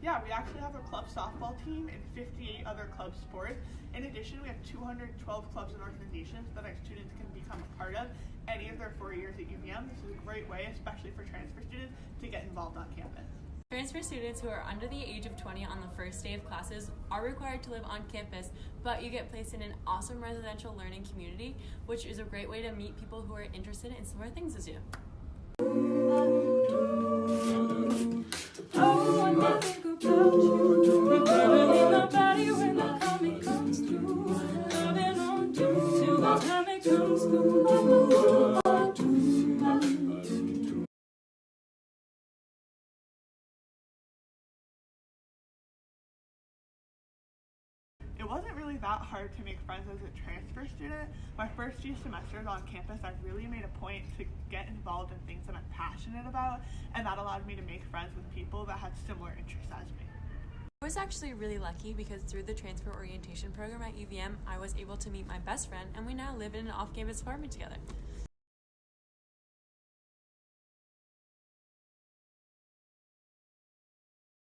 Yeah, we actually have a club softball team and 58 other club sports. In addition, we have 212 clubs and organizations that our students can become a part of any of their four years at UVM. This is a great way, especially for transfer students, to get involved on campus. Transfer students who are under the age of 20 on the first day of classes are required to live on campus, but you get placed in an awesome residential learning community, which is a great way to meet people who are interested in similar things as you. It wasn't really that hard to make friends as a transfer student. My first few semesters on campus, I really made a point to get involved in things that I'm passionate about, and that allowed me to make friends with people that had similar interests as me. I was actually really lucky because through the transfer orientation program at UVM, I was able to meet my best friend and we now live in an off campus apartment together.